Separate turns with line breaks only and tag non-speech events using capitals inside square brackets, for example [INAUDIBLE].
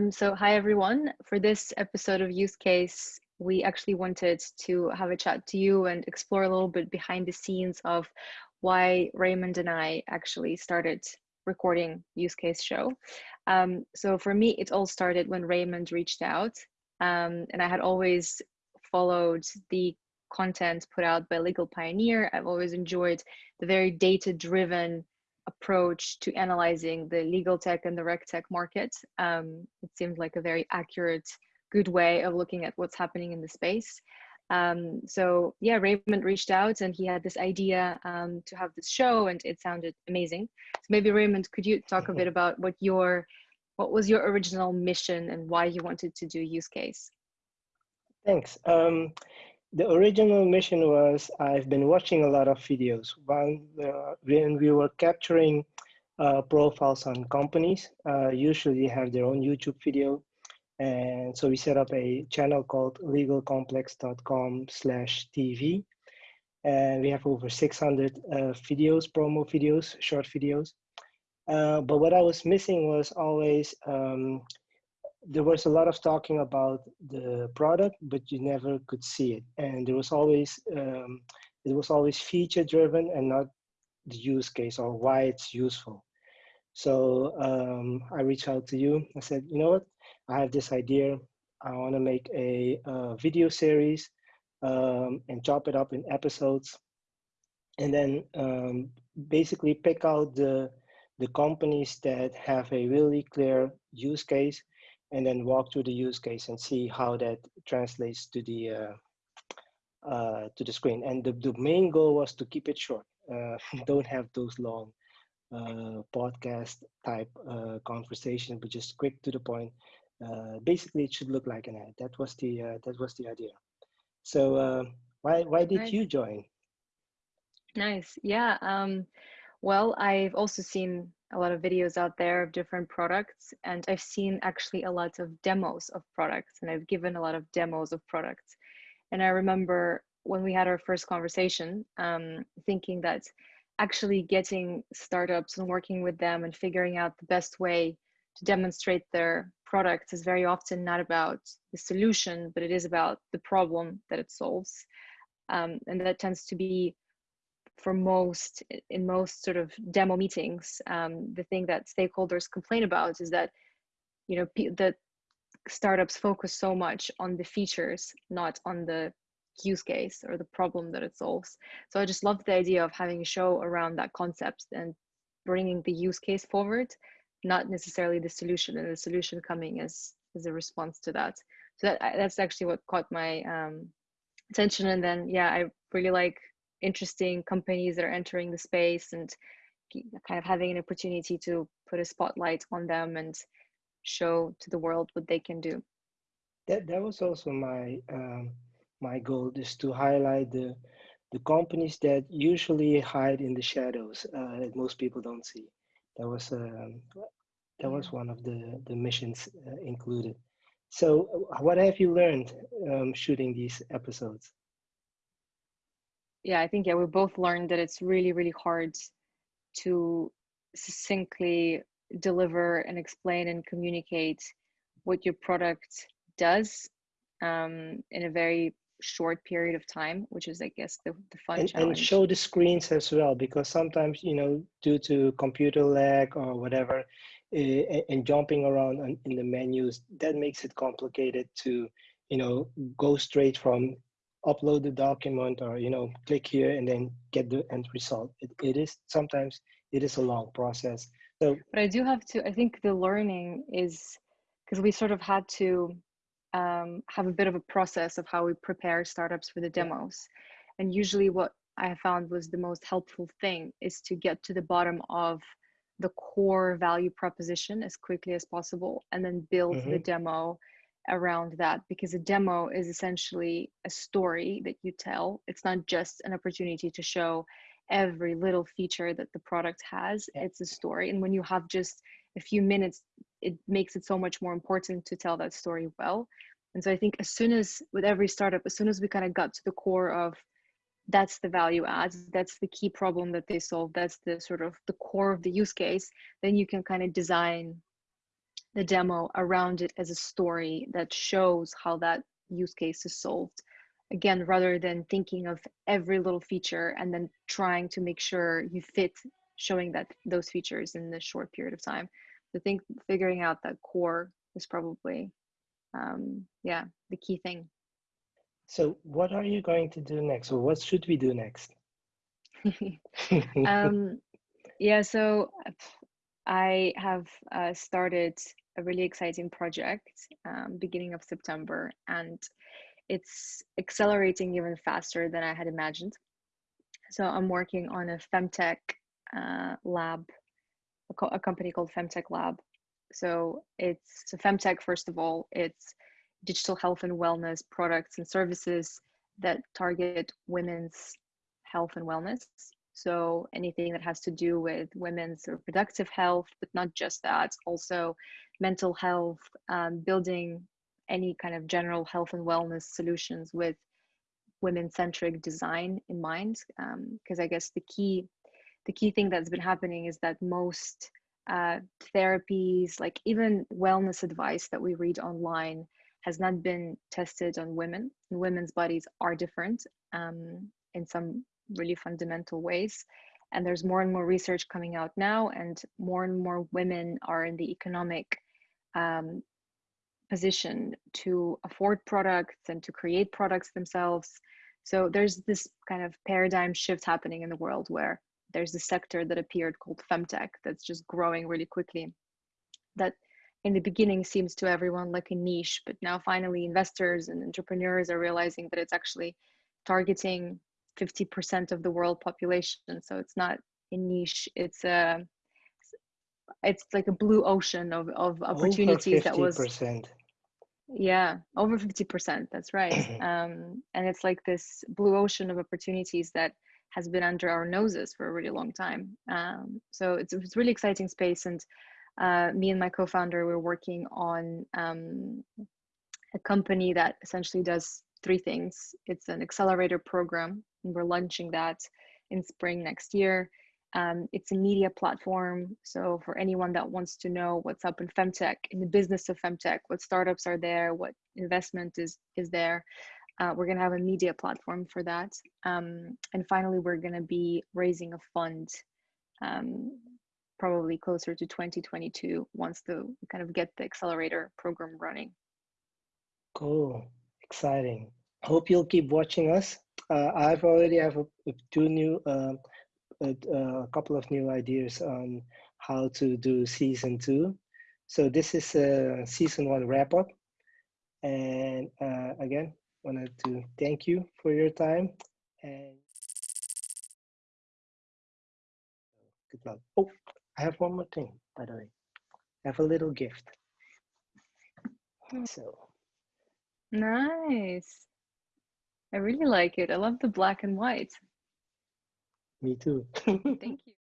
Um, so hi everyone. For this episode of Use Case, we actually wanted to have a chat to you and explore a little bit behind the scenes of why Raymond and I actually started recording Use Case show. Um, so for me, it all started when Raymond reached out um, and I had always followed the content put out by Legal Pioneer. I've always enjoyed the very data driven approach to analyzing the legal tech and the reg tech market. Um, it seemed like a very accurate, good way of looking at what's happening in the space. Um, so yeah, Raymond reached out and he had this idea um, to have this show, and it sounded amazing. So maybe Raymond, could you talk a [LAUGHS] bit about what your what was your original mission and why you wanted to do use case?
Thanks. Um, the original mission was I've been watching a lot of videos. When, uh, when we were capturing uh, profiles on companies, uh, usually have their own YouTube video. And so we set up a channel called legalcomplex.com slash TV. And we have over 600 uh, videos, promo videos, short videos. Uh, but what I was missing was always um, there was a lot of talking about the product, but you never could see it. And there was always, um, it was always feature driven and not the use case or why it's useful. So um, I reached out to you. I said, you know what? I have this idea. I want to make a, a, video series um, and chop it up in episodes, and then um, basically pick out the the companies that have a really clear use case and then walk through the use case and see how that translates to the uh, uh, to the screen. And the, the main goal was to keep it short. Uh, [LAUGHS] don't have those long uh, podcast type uh, conversation, but just quick to the point. Uh, basically, it should look like an ad. That was the that was the idea. So why why did nice. you join?
Nice. Yeah. Um, well, I've also seen a lot of videos out there of different products and I've seen actually a lot of demos of products and I've given a lot of demos of products. And I remember when we had our first conversation, um, thinking that actually getting startups and working with them and figuring out the best way to demonstrate their products is very often not about the solution, but it is about the problem that it solves. Um, and that tends to be for most in most sort of demo meetings um, the thing that stakeholders complain about is that you know the startups focus so much on the features not on the use case or the problem that it solves. So i just love the idea of having a show around that concept and bringing the use case forward not necessarily the solution and the solution coming as as a response to that. So that that's actually what caught my um, attention and then yeah i really like interesting companies that are entering the space and kind of having an opportunity to put a spotlight on them and show to the world what they can do.
That that was also my um, my goal is to highlight the the companies that usually hide in the shadows uh, that most people don't see. That was um, that was one of the the missions uh, included. So what have you learned um, shooting these episodes
yeah, I think yeah, we both learned that it's really, really hard to succinctly deliver and explain and communicate what your product does um, in a very short period of time, which is, I guess, the, the fun
and,
challenge.
And show the screens as well, because sometimes, you know, due to computer lag or whatever, uh, and jumping around in the menus, that makes it complicated to, you know, go straight from upload the document or you know click here and then get the end result. It, it is sometimes it is a long process. So
but i do have to i think the learning is because we sort of had to um, have a bit of a process of how we prepare startups for the demos. And usually what i found was the most helpful thing is to get to the bottom of the core value proposition as quickly as possible and then build mm-hmm. the demo around that because a demo is essentially a story that you tell. It's not just an opportunity to show every little feature that the product has, it's a story. And when you have just a few minutes, it makes it so much more important to tell that story well. And so I think as soon as, with every startup, as soon as we kind of got to the core of that's the value add, that's the key problem that they solve, that's the sort of the core of the use case, then you can kind of design the demo around it as a story that shows how that use case is solved. Again rather than thinking of every little feature and then trying to make sure you fit showing that those features in this short period of time. I think figuring out that core is probably um, yeah the key thing.
So what are you going to do next? Or what should we do next? [LAUGHS]
Um, yeah so i have uh, started a really exciting project um, beginning of september and it's accelerating even faster than I had imagined. So I'm working on a femtech uh, lab, a, co- a, company called Femtech Lab. So it's so femtech. First of all, it's digital health and wellness products and services that target women's health and wellness. So anything that has to do with women's reproductive health, but not just that, also mental health, um, building any kind of general health and wellness solutions with women-centric design in mind because um, i guess the key the key thing that's been happening is that most uh, therapies like even wellness advice that we read online has not been tested on women. Women's bodies are different um, in some really fundamental ways. And there's more and more research coming out now and more and more women are in the economic um, position to afford products and to create products themselves. So there's this kind of paradigm shift happening in the world where there's a sector that appeared called femtech that's just growing really quickly. That in the beginning seems to everyone like a niche, but now finally investors and entrepreneurs are realizing that it's actually targeting 50% of the world population. So it's not a niche, it's a it's like a blue ocean of, of opportunities that was yeah, over 50%. That's right. [CLEARS THROAT] Um, and it's like this blue ocean of opportunities that has been under our noses for a really long time. Um, so it's, it's really exciting space. And uh, me and my co-founder, we're working on um, a company that essentially does three things. It's an accelerator program, and we're launching that in spring next year. Um, it's a media platform. So for anyone that wants to know what's up in femtech, in the business of femtech, what startups are there, what investment is is there, uh, we're gonna have a media platform for that. Um, and finally, we're gonna be raising a fund, um, probably closer to 2022 once the kind of get the accelerator program running.
Cool, exciting. Hope you'll keep watching us. Uh, I've already have a, two new uh, a, a couple of new ideas on how to do season two. So this is a season one wrap up. And uh, again, wanted to thank you for your time and good luck. Oh, I have one more thing, by the way. I have a little gift. So
nice. I really like it. I love the black and white.
Me too.
Thank you. [LAUGHS]